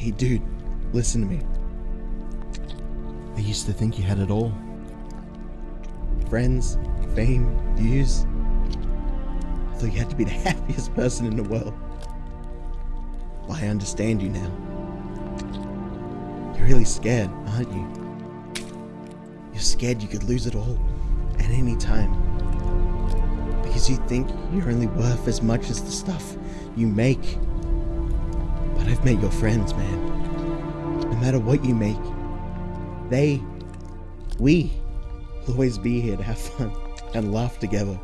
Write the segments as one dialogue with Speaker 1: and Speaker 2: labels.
Speaker 1: Hey, dude, listen to me. I used to think you had it all friends, fame, views. I thought you had to be the happiest person in the world. Well, I understand you now. You're really scared, aren't you? You're scared you could lose it all at any time. Because you think you're only worth as much as the stuff you make. But I've met your friends, man. No matter what you make, they, we, will always be here to have fun and laugh together.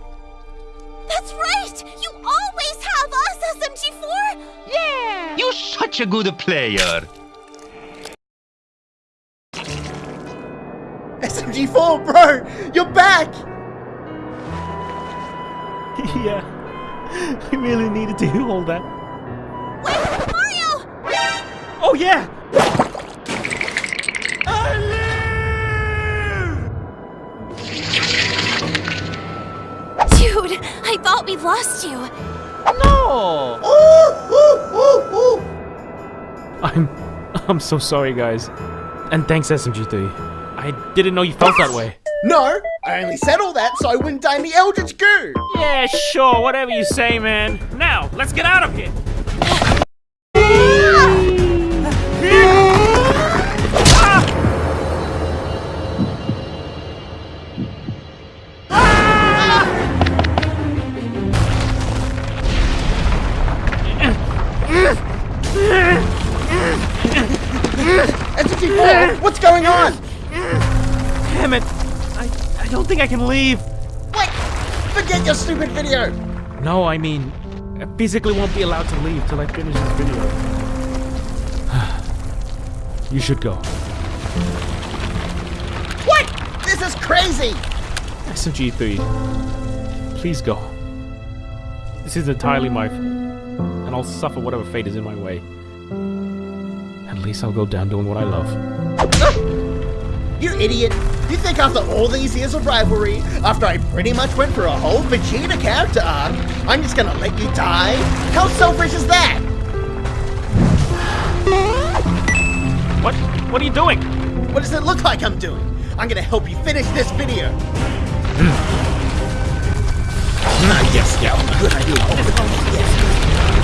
Speaker 2: That's right! You always have us, SMG4!
Speaker 3: Yeah! You're such a good player.
Speaker 1: SMG4, bro! You're back!
Speaker 4: yeah, I really needed to hear all that.
Speaker 2: Wait, Mario!
Speaker 4: Oh yeah!
Speaker 2: Dude, I thought we lost you.
Speaker 4: No!
Speaker 1: Ooh, ooh, ooh, ooh.
Speaker 4: I'm, I'm so sorry, guys, and thanks SMG3. I didn't know you felt that way.
Speaker 1: No, I only said all that so I wouldn't die in the Eldritch Goo!
Speaker 4: Yeah, sure, whatever you say, man. Now, let's get out of here.
Speaker 1: What's going on?
Speaker 4: Damn it! I, I don't think I can leave.
Speaker 1: Wait, forget your stupid video!
Speaker 4: No, I mean, I physically won't be allowed to leave till I finish this video. You should go.
Speaker 1: What? This is crazy!
Speaker 4: SMG3, please go. This is entirely my fault, and I'll suffer whatever fate is in my way. At least I'll go down doing what I love.
Speaker 1: You idiot! You think after all these years of rivalry, after I pretty much went through a whole Vegeta character arc, I'm just gonna let you die? How selfish is that?
Speaker 4: What? What are you doing?
Speaker 1: What does it look like I'm doing? I'm gonna help you finish this video. ah, yes, yeah, good idea. Yes,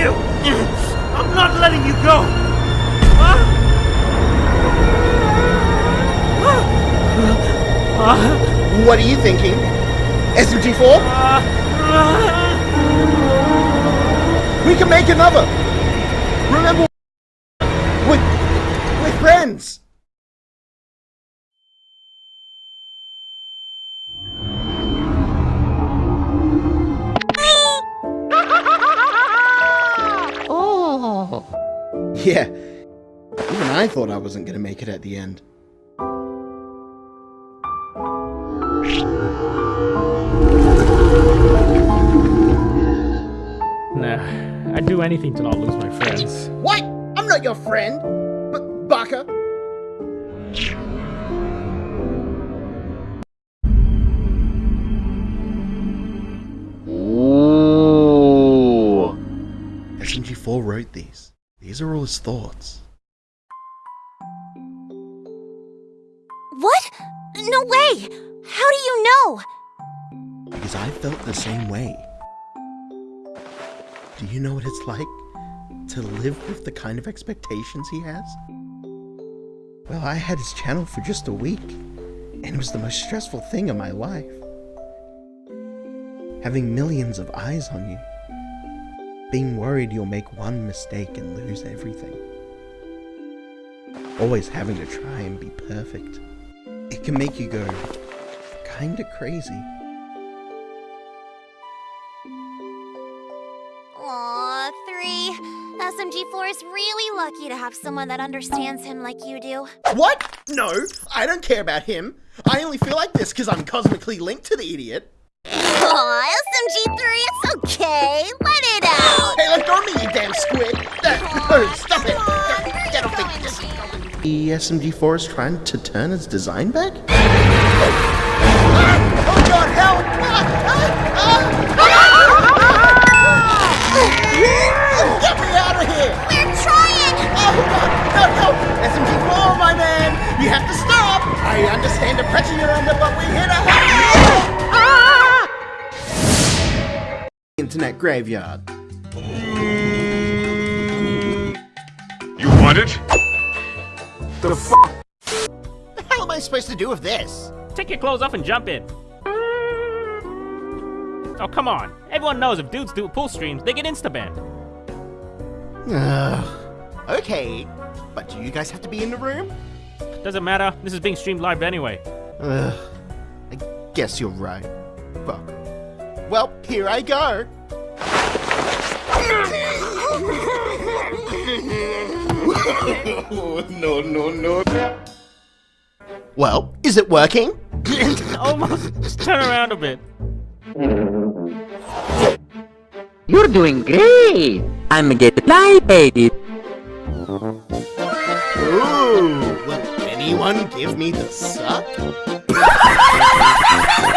Speaker 4: you! I'm not letting you go!
Speaker 1: What are you thinking? SMG4? We can make another! Remember, we're, we're friends! Yeah, even I thought I wasn't gonna make it at the end.
Speaker 4: Nah, I'd do anything to not lose my friends.
Speaker 1: What? I'm not your friend! But, Baka!
Speaker 5: Ooh.
Speaker 1: SMG4 wrote these. These are all his thoughts.
Speaker 2: What? No way! How do you know?
Speaker 1: Because I felt the same way. Do you know what it's like to live with the kind of expectations he has? Well, I had his channel for just a week, and it was the most stressful thing in my life. Having millions of eyes on you. Being worried you'll make one mistake and lose everything. Always having to try and be perfect. It can make you go kinda crazy.
Speaker 2: Aw, three. SMG4 is really lucky to have someone that understands him like you do.
Speaker 1: What? No, I don't care about him. I only feel like this because I'm cosmically linked to the idiot.
Speaker 2: Aw, SMG3, it's okay. Let it out.
Speaker 1: Hey, let go of me, you damn squid! Uh, stop it!
Speaker 2: On,
Speaker 1: Get, off the...
Speaker 2: to-
Speaker 1: The SMG4 is trying to turn its design back? Ah! Oh god, help! Ah! Ah! Get me out of here!
Speaker 2: We're trying.
Speaker 1: Oh god, no, no! SMG4, my man! You have to stop! I understand the pressure you're under, but we're here to help you! Internet graveyard.
Speaker 6: You want it?
Speaker 1: The hell am I supposed to do with this?
Speaker 4: Take your clothes off and jump in. Oh, come on. Everyone knows if dudes do pool streams, they get insta-banned.
Speaker 1: Ugh. Okay, but do you guys have to be in the room?
Speaker 4: Doesn't matter. This is being streamed live anyway.
Speaker 1: Ugh. I guess you're right. Fuck. Well, here I go.
Speaker 6: No, no, no.
Speaker 1: Well, is it working?
Speaker 4: Almost. Just turn around a bit.
Speaker 7: You're doing great! I'm a getting excited!
Speaker 1: Ooh, will anyone give me the suck?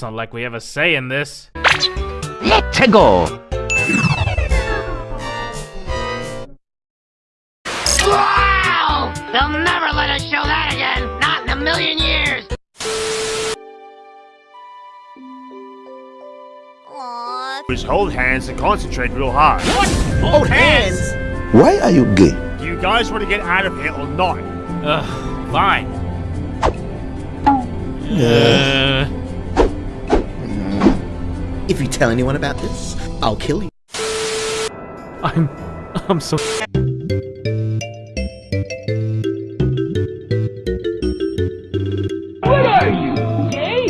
Speaker 4: it's not like we have a say in this.
Speaker 7: Let's go!
Speaker 8: Wow! They'll never let us show that again! Not in a million years!
Speaker 2: Aw,
Speaker 6: Just hold hands and concentrate real hard.
Speaker 1: Hold hands.
Speaker 9: Why are you gay?
Speaker 6: Do you guys want to get out of here or not?
Speaker 4: Ugh, fine. Uh,
Speaker 1: If you tell anyone about this, I'll kill you.
Speaker 4: I'm... I'm so... What
Speaker 10: are you, gay?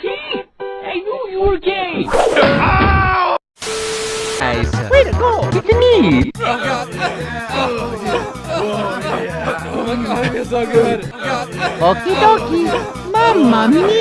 Speaker 10: See? I knew you were gay! Ow!
Speaker 7: Nice! Way to go! It's me! Oh god! Oh, yeah. oh, yeah. oh my god, I feel so good! Oh, god. Okie dokie! Mamma mia!